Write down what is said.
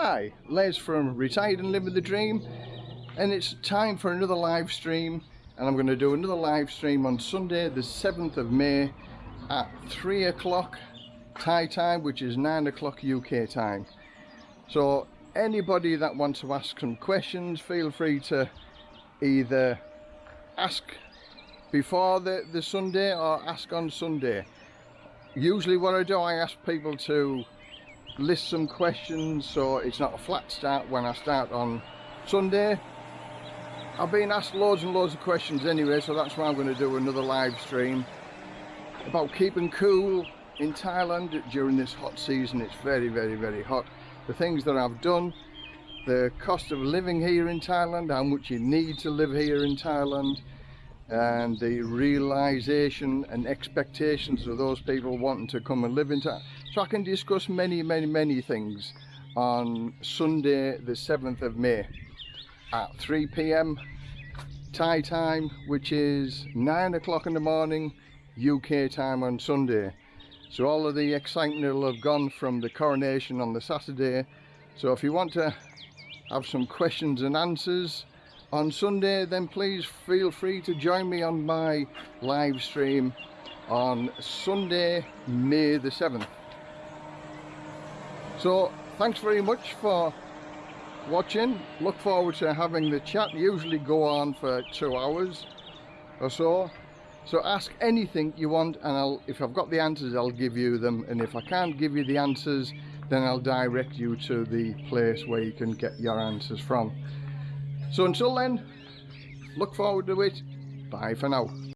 Hi, Les from Retired and Living the Dream and it's time for another live stream and I'm going to do another live stream on Sunday the 7th of May at 3 o'clock Thai time which is 9 o'clock UK time. So anybody that wants to ask some questions feel free to either ask before the, the Sunday or ask on Sunday. Usually what I do I ask people to list some questions so it's not a flat start when I start on Sunday. I've been asked loads and loads of questions anyway so that's why I'm going to do another live stream about keeping cool in Thailand during this hot season. It's very very very hot. The things that I've done, the cost of living here in Thailand, how much you need to live here in Thailand and the realization and expectations of those people wanting to come and live in town. so I can discuss many, many, many things on Sunday the 7th of May at 3 p.m. Thai time, which is 9 o'clock in the morning UK time on Sunday. So all of the excitement will have gone from the coronation on the Saturday. So if you want to have some questions and answers on Sunday, then please feel free to join me on my live stream on Sunday, May the 7th. So thanks very much for watching. Look forward to having the chat. Usually go on for two hours or so. So ask anything you want and I'll, if I've got the answers I'll give you them and if I can't give you the answers then I'll direct you to the place where you can get your answers from. So until then, look forward to it. Bye for now.